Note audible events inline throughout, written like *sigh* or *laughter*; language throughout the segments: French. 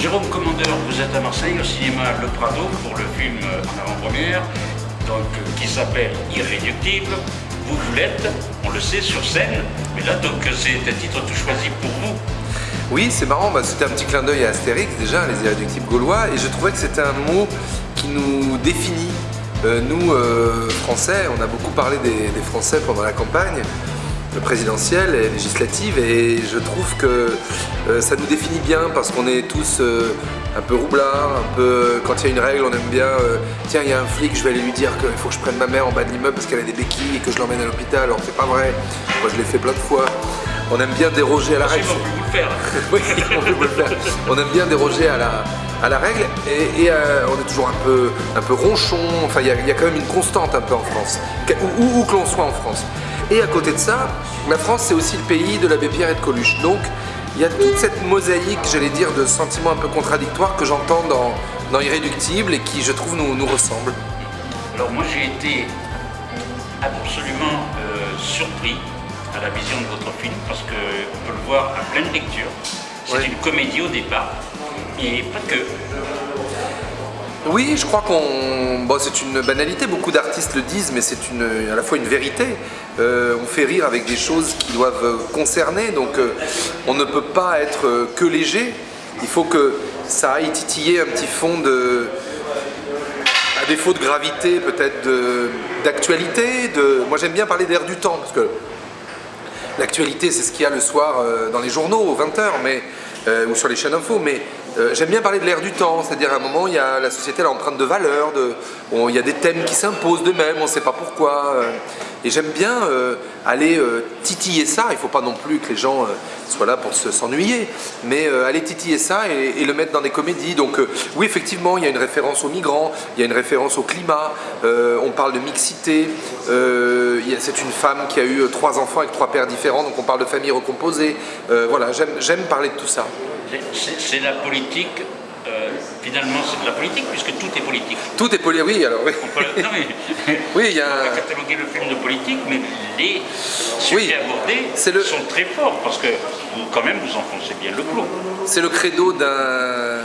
Jérôme Commandeur, vous êtes à Marseille au cinéma Le Prado pour le film en avant-première, qui s'appelle Irréductible. Vous, vous l'êtes, on le sait, sur scène, mais là donc c'est un titre tout choisi pour vous. Oui, c'est marrant, bah, c'était un petit clin d'œil à Astérix déjà, les irréductibles gaulois, et je trouvais que c'était un mot qui nous définit. Euh, nous, euh, Français, on a beaucoup parlé des Français pendant la campagne, présidentielle et législative et je trouve que euh, ça nous définit bien parce qu'on est tous euh, un peu roublards, un peu quand il y a une règle on aime bien euh, tiens il y a un flic je vais aller lui dire qu'il faut que je prenne ma mère en bas de l'immeuble parce qu'elle a des béquilles et que je l'emmène à l'hôpital. Alors c'est pas vrai. Moi je l'ai fait plein de fois. On aime bien déroger à la règle. *laughs* oui on peut le faire. On aime bien déroger à la, à la règle. Et, on est toujours un peu, un peu ronchon, enfin il y, y, a quand même une constante un peu en France, où, où que l'on soit en France. Et à côté de ça, la France c'est aussi le pays de l'abbé Pierre et de Coluche. Donc il y a toute cette mosaïque, j'allais dire, de sentiments un peu contradictoires que j'entends dans, dans Irréductible et qui je trouve nous, nous ressemblent. Alors moi j'ai été absolument euh, surpris à la vision de votre film parce qu'on peut le voir à pleine lecture. C'est une comédie au départ, et pas que. Oui, je crois qu'on... Bon, c'est une banalité, beaucoup d'artistes le disent, mais c'est une... à la fois une vérité. Euh, on fait rire avec des choses qui doivent concerner, donc euh, on ne peut pas être euh, que léger. Il faut que ça aille titiller un petit fond de... à défaut de gravité, peut-être d'actualité. De... Moi j'aime bien parler d'air du temps, parce que l'actualité c'est ce qu'il y a le soir dans les journaux, aux 20h, mais... ou sur les chaînes info, mais euh, j'aime bien parler de l'ère du temps, c'est-à-dire à un moment, il y a, la société elle empreinte de valeurs, de, il y a des thèmes qui s'imposent d'eux-mêmes, on ne sait pas pourquoi. Euh. Et j'aime bien euh, aller titiller ça, il ne faut pas non plus que les gens soient là pour s'ennuyer, mais aller titiller ça et, le mettre dans des comédies. Donc oui, effectivement, il y a une référence aux migrants, il y a une référence au climat, on parle de mixité, c'est une femme qui a eu trois enfants avec trois pères différents, donc on parle de famille recomposée. voilà, j'aime parler de tout ça. C'est la politique, euh, finalement c'est de la politique puisque tout est. Tout est politique, oui alors oui. On peut, non, mais, *laughs* oui, il y a... on peut cataloguer le film de politique, mais les sujets abordés sont très forts parce que vous, quand même vous enfoncez bien le clou. C'est le credo d'un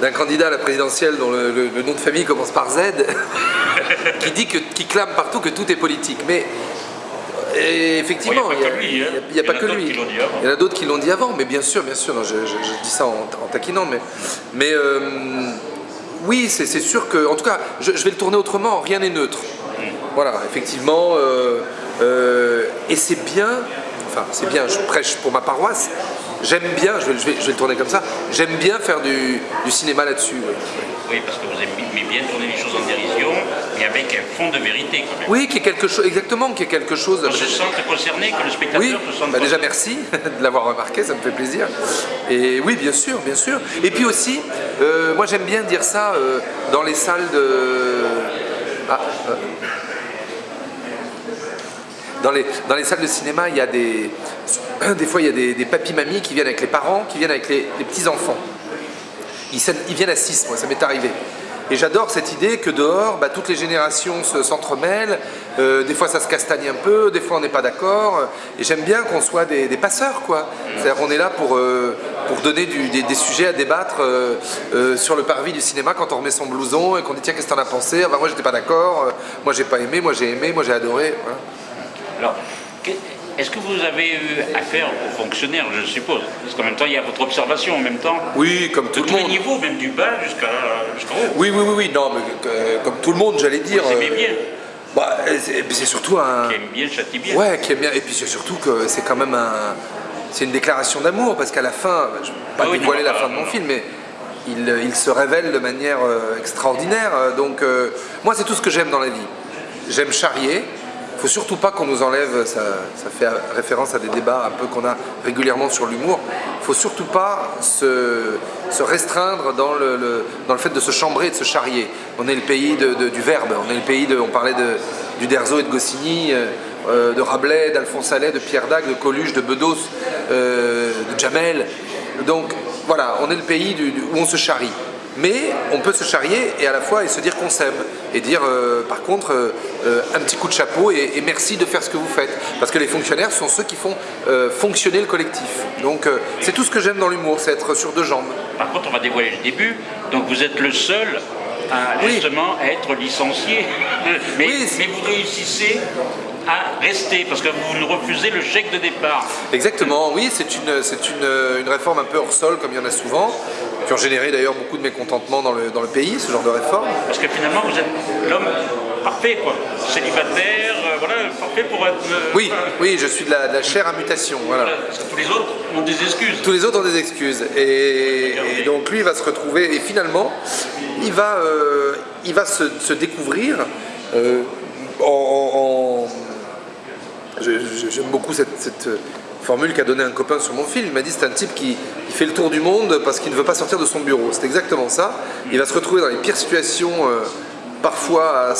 d'un candidat à la présidentielle dont le, nom de famille commence par Z, *laughs* qui dit que, qui clame partout que tout est politique. Mais effectivement, il n'y a, pas que lui. Il y en a d'autres qui l'ont dit avant, mais bien sûr, bien sûr, je, dis ça en, taquinant, mais, mais euh, oui, c'est sûr que, en tout cas, je, vais le tourner autrement, rien n'est neutre. Voilà, effectivement, euh, euh, et c'est bien, enfin c'est bien, je prêche pour ma paroisse, j'aime bien, je vais, je, vais, le tourner comme ça, j'aime bien faire du, cinéma là-dessus. Oui, parce que vous aimez bien tourner les choses en dérision, avec un fond de vérité quand même. Oui, qui est quelque chose, exactement, qui est quelque chose... On se sent concerné, que le spectateur oui, se sente bah déjà merci *laughs* de l'avoir remarqué, ça me fait plaisir. Et oui, bien sûr, bien sûr. Et puis aussi, euh, moi j'aime bien dire ça euh, dans les salles de... Ah, euh, dans les, dans les salles de cinéma, il y a des, *clears throat* des fois il y a des, des papis-mamies qui viennent avec les parents, qui viennent avec les, petits-enfants. Ils, ils, viennent à 6, moi ça m'est arrivé. Et j'adore cette idée que dehors, bah, toutes les générations s'entremêlent, euh, des fois ça se castagne un peu, des fois on n'est pas d'accord, et j'aime bien qu'on soit des, passeurs, quoi. C'est-à-dire qu'on est là pour, euh, pour donner des, sujets à débattre euh, sur le parvis du cinéma quand on remet son blouson et qu'on dit tiens qu'est-ce que t'en as pensé? Ah bah moi j'étais pas d'accord, moi j'ai pas aimé, moi j'ai aimé, moi j'ai adoré. Est-ce que vous avez eu affaire aux fonctionnaires, je suppose? Parce qu'en même temps, il y a votre observation en même temps. Oui, comme tout le monde. tous les niveaux, même du bas jusqu'à haut? Oui, oui, oui, oui, non, mais euh, comme tout le monde, j'allais dire. Vous aimez bien bah, c'est surtout un... Qui aime bien, châtie bien. Ouais, qui aime bien. Et puis c'est surtout que c'est quand même un... C'est une déclaration d'amour, parce qu'à la fin, je ne vais pas ah dévoiler la fin de mon film, mais il, il, se révèle de manière euh, extraordinaire. Donc moi, c'est tout ce que j'aime dans la vie. J'aime charrier, il ne faut surtout pas qu'on nous enlève, ça, fait référence à des débats un peu qu'on a régulièrement sur l'humour, il ne faut surtout pas se, restreindre dans le, dans le, fait de se chambrer de se charrier. On est le pays du verbe, on est le pays de, on parlait de, du Derzo et de Goscinny, euh, euh, de Rabelais, d'Alphonse Allais, de Pierre Dac, de Coluche, de Bedos, euh, de Jamel. Donc voilà, on est le pays où on se charrie. Mais on peut se charrier et à la fois et se dire qu'on s'aime et dire euh, par contre euh, euh, un petit coup de chapeau et, merci de faire ce que vous faites. Parce que les fonctionnaires sont ceux qui font fonctionner le collectif. Donc c'est tout ce que j'aime dans l'humour c'est être sur deux jambes. Par contre on va dévoiler le début. Donc vous êtes le seul à justement être licencié. *laughs* Mais, mais vous réussissez à rester parce que vous refusez le chèque de départ. Exactement, oui, c'est une, une, une, réforme un peu hors sol comme il y en a souvent, qui ont généré d'ailleurs beaucoup de mécontentement dans le, dans le pays, ce genre de réforme. Parce que finalement vous êtes l'homme parfait quoi, célibataire, euh, voilà, parfait pour être... Euh, oui, oui, je suis de la, chair à mutation, voilà. Parce que tous les autres ont des excuses. Tous les autres ont des excuses, et, donc lui il va se retrouver, et finalement il va, euh, il va se, se découvrir en J'aime beaucoup cette, formule qu'a donné un copain sur mon film. Il m'a dit c'est un type qui, fait le tour du monde parce qu'il ne veut pas sortir de son bureau. C'est exactement ça. Il va se retrouver dans les pires situations, euh, parfois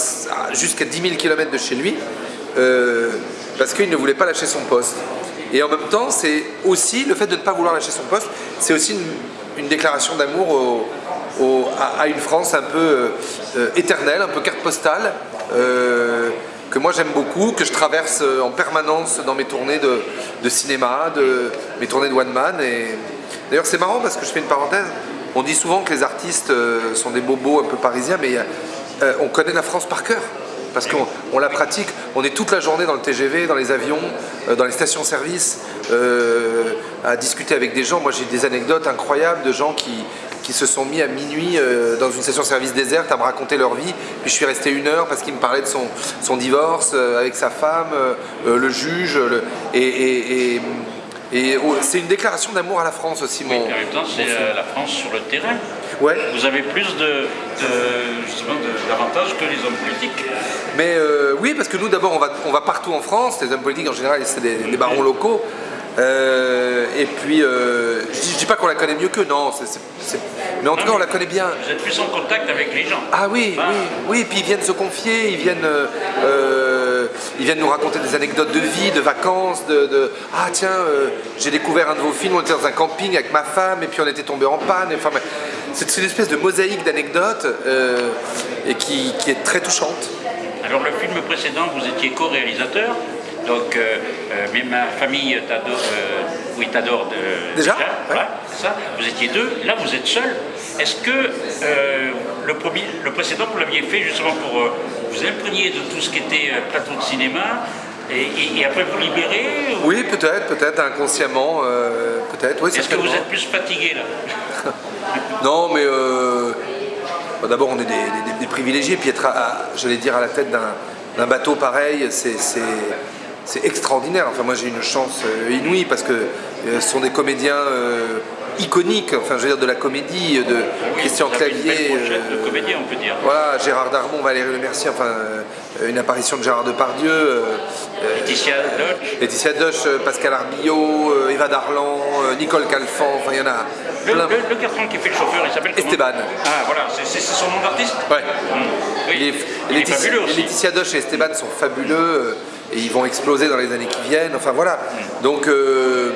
jusqu'à 10 000 km de chez lui, euh, parce qu'il ne voulait pas lâcher son poste. Et en même temps, c'est aussi le fait de ne pas vouloir lâcher son poste, c'est aussi une, déclaration d'amour à, une France un peu éternelle, un peu carte postale que moi j'aime beaucoup, que je traverse euh, en permanence dans mes tournées de, cinéma, de, mes tournées de one man. Et d'ailleurs c'est marrant parce que je fais une parenthèse. On dit souvent que les artistes euh, sont des bobos un peu parisiens, mais euh, on connaît la France par cœur parce qu'on la pratique. On est toute la journée dans le TGV, dans les avions, dans les stations-service, à discuter avec des gens. Moi j'ai des anecdotes incroyables de gens qui, qui se sont mis à minuit euh, dans une station-service déserte à me raconter leur vie. Puis je suis resté une heure parce qu'il me parlait de son, son divorce euh, avec sa femme, euh, le juge. et, et, oh, c'est une déclaration d'amour à la France aussi. Mon, oui, en même temps, c'est la France sur le terrain. Ouais. Vous avez plus de, d'avantages que les hommes politiques. Mais oui, parce que nous, d'abord, on va, on va partout en France. Les hommes politiques, en général, c'est des, des barons locaux. Euh, et puis, euh, je, dis, dis pas qu'on la connaît mieux que non, mais en tout cas on la connaît bien. Vous êtes plus en contact avec les gens. Ah oui, oui, oui, et puis ils viennent se confier, ils viennent, euh, ils viennent nous raconter des anecdotes de vie, de vacances, de, ah tiens, j'ai découvert un de vos films, on était dans un camping avec ma femme et puis on était tombé en panne. Enfin, c'est une espèce de mosaïque d'anecdotes et qui, qui est très touchante. Alors le film précédent, vous étiez co-réalisateur donc, euh, euh, mais ma famille t'adore, euh, oui, t'adore de, déjà. ça. Vous étiez deux, là vous êtes seul. Est-ce que le, premier, le précédent, vous l'aviez fait justement pour vous imprégner de tout ce qui était plateau de cinéma et, après vous libérer Oui, peut-être, peut-être inconsciemment, peut-être. Oui, Est-ce que vous êtes plus fatigué là *laughs* Non, mais d'abord on est des, privilégiés, puis être, j'allais dire, à la tête d'un bateau pareil, c'est c'est extraordinaire. Enfin, moi, j'ai une chance euh, inouïe parce que euh, ce sont des comédiens euh, iconiques, enfin, je veux dire, de la comédie, de Christian Clavier. de comédien, on peut dire. Voilà, Gérard Darmon, Valérie Le Mercier, enfin, une apparition de Gérard Depardieu. Laetitia Doche. Laetitia Doche, Pascal Arbillot, Eva Darlan, Nicole Calfan, enfin, il y en a. Le, plein. le, garçon qui fait le chauffeur, il s'appelle Esteban. Ah voilà, c'est son nom d'artiste Ouais. Mmh. Oui. Il est, il est fabuleux aussi. Laetitia Doche et Esteban sont fabuleux et ils vont exploser dans les années qui viennent. Enfin voilà. Donc euh,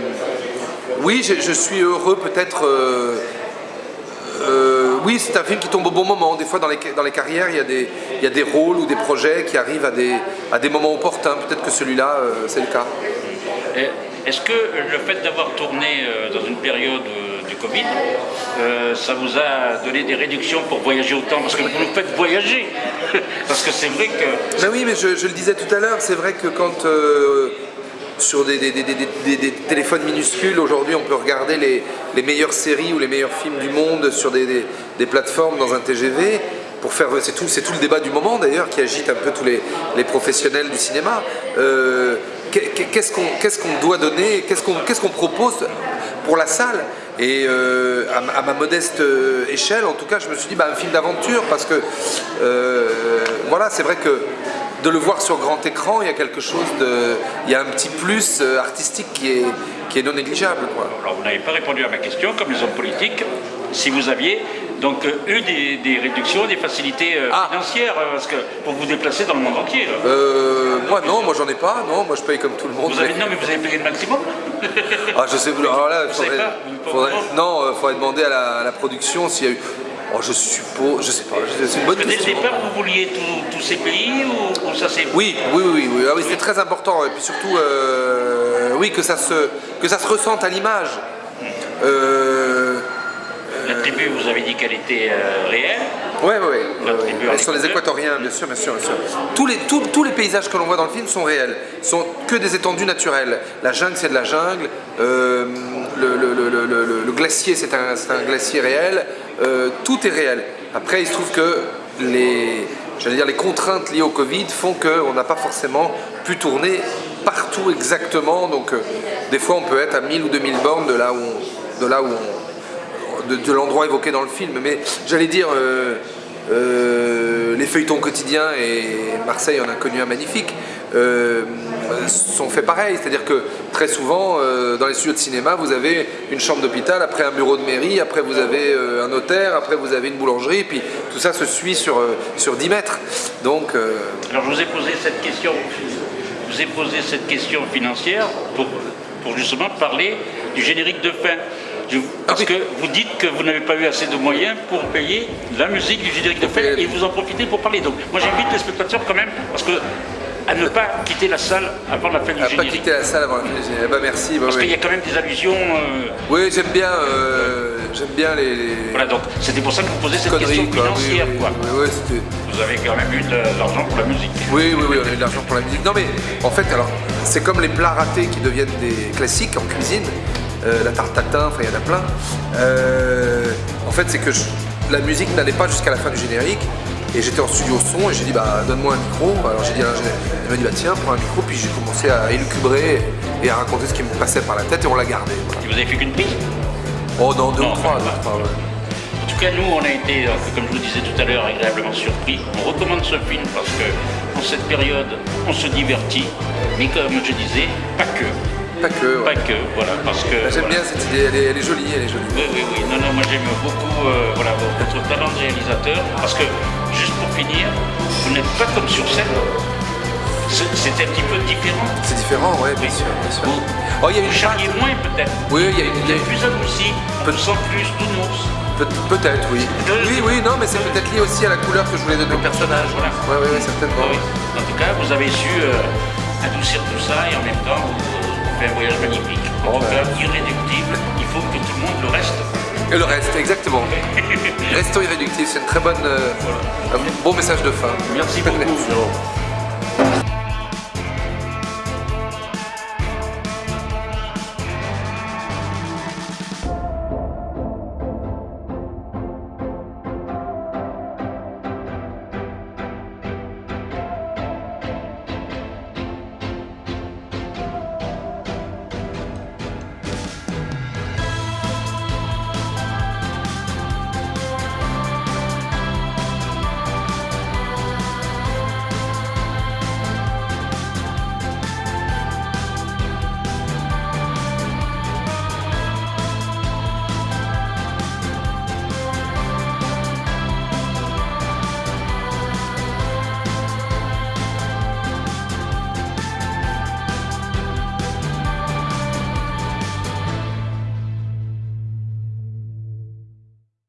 oui, je, suis heureux peut-être. Euh, euh, oui, c'est un film qui tombe au bon moment. Des fois, dans les, dans les carrières, il y, a des, il y a des rôles ou des projets qui arrivent à des, à des moments opportuns. Peut-être que celui-là, c'est le cas. Est-ce que le fait d'avoir tourné dans une période du Covid, ça vous a donné des réductions pour voyager autant Parce que vous nous faites voyager *laughs* Parce que c'est vrai que... Ben oui, mais je, le disais tout à l'heure, c'est vrai que quand... Euh, sur des, téléphones minuscules, aujourd'hui on peut regarder les, meilleures séries ou les meilleurs films du monde sur des, plateformes dans un TGV pour faire, c'est tout, tout le débat du moment d'ailleurs qui agite un peu tous les, professionnels du cinéma. Euh, qu'est-ce qu'on doit donner, qu'est-ce qu'on propose pour la salle et euh, à, ma modeste euh, échelle, en tout cas, je me suis dit, bah, un film d'aventure, parce que, euh, voilà, c'est vrai que de le voir sur grand écran, il y a quelque chose. Il y a un petit plus artistique qui est, qui est non négligeable. Alors, vous n'avez pas répondu à ma question, comme les hommes politiques, si vous aviez donc eu des, réductions, des facilités ah. financières parce que pour vous déplacer dans le monde entier. moi non, moi j'en ai pas, non, moi je paye comme tout le monde. Vous avez, non mais vous avez payé le maximum? *laughs* Ah je sais, alors là, il faudrait, non, il euh, faudrait demander à la, production s'il y a eu... Oh, je suppose, je sais pas, c'est une bonne Dès le question. départ, vous vouliez tous- ces pays ou, ou ça s'est... Oui, oui, oui, oui, Ah oui, c'est très important. Et puis surtout, euh, oui, que ça se, que ça se ressente à l'image. Euh, Vous avez dit qu'elle était euh, réelle. Tribu Elles sont des Équateur. équatoriens, bien sûr, bien sûr, bien sûr. Tous les, tous, tous les paysages que l'on voit dans le film sont réels, sont que des étendues naturelles. La jungle, c'est de la jungle. euh, le, le- le- le- le- le glacier, c'est un, glacier réel. euh, tout est réel. Après, il se trouve que les, dire, les contraintes liées au Covid font qu'on n'a pas forcément pu tourner partout exactement. Donc, des fois, on peut être à 1000 ou 2000 bornes de là où on, de là où on, de, l'endroit évoqué dans le film. Mais j'allais dire, euh, euh, les feuilletons quotidiens, et Marseille en a connu un magnifique, euh, sont faits pareil. C'est-à-dire que très souvent, dans les studios de cinéma, vous avez une chambre d'hôpital, après un bureau de mairie, après vous avez un notaire, après vous avez une boulangerie, puis tout ça se suit sur, sur 10 mètres. Donc, Alors je vous ai posé cette question, vous ai posé cette question financière pour, pour justement parler du générique de fin. Je- parce oui. que vous dites que vous n'avez pas eu assez de moyens pour payer la musique du générique de payer- et vous en profitez pour parler. Donc moi j'invite les spectateurs quand même parce que à ne pas quitter la salle avant la fin du à pas générique. quitter la salle avant la fin du générique. Bah, merci. bah, Parce oui. qu'il y a quand même des allusions. euh, Oui, j'aime bien, euh, j'aime bien les, les voilà, donc c'était pour ça que vous posez cette question quoi. Oui, financière. oui, quoi. oui, oui, c'était- Vous avez quand même eu de l'argent pour la musique. Oui, oui, oui, on a eu de l'argent pour la musique. Non, mais en fait, alors, c'est comme les plats ratés qui deviennent des classiques en cuisine. Euh, la tarte tatin, enfin, il y en a plein. Euh, en fait, c'est que je- la musique n'allait pas jusqu'à la fin du générique. Et j'étais en studio son et j'ai dit, bah, donne-moi un micro. Alors, j'ai dit à l'ingénieur, il m'a dit, bah, tiens, prends un micro. Puis j'ai commencé à élucubrer et à raconter ce qui me passait par la tête et on l'a gardé. voilà. Et vous avez fait qu'une piste Oh, non, deux Non, ou trois. pas- deux ou trois, ouais. En tout cas, nous, on a été, euh, comme je vous disais tout à l'heure, agréablement surpris. On recommande ce film parce que, en cette période, on se divertit, mais comme je disais, pas que. Pas que, ouais. Pas que, voilà, parce que. Bah, J'aime voilà. bien cette idée, elle est, elle est jolie, elle est jolie. Oui, oui, oui. Non, non, moi j'aime beaucoup euh, voilà, votre talent de réalisateur parce que, juste pour finir, vous n'êtes pas comme sur scène. C'est- un petit peu différent. C'est différent, ouais, bien sûr, bien sûr. Oh, il y a Vous une charriez patte. moins peut-être. Oui, il y a une, il y a Vous plus adouci, vous sent plus nounours. Peut- Peut-être, oui. Oui, oui, non, mais c'est peut-être lié aussi à la couleur que je voulais donner au personnage. Voilà. Ouais, ouais, ouais, certainement. Oui. En tout cas, vous avez su euh, adoucir tout ça et en même temps, faites un voyage magnifique. En tout cas, irréductible, il faut que tout le monde le reste. Et le reste, exactement. *laughs* Restons irréductibles, c'est une très bonne, euh, un bon message de fin. Merci beaucoup.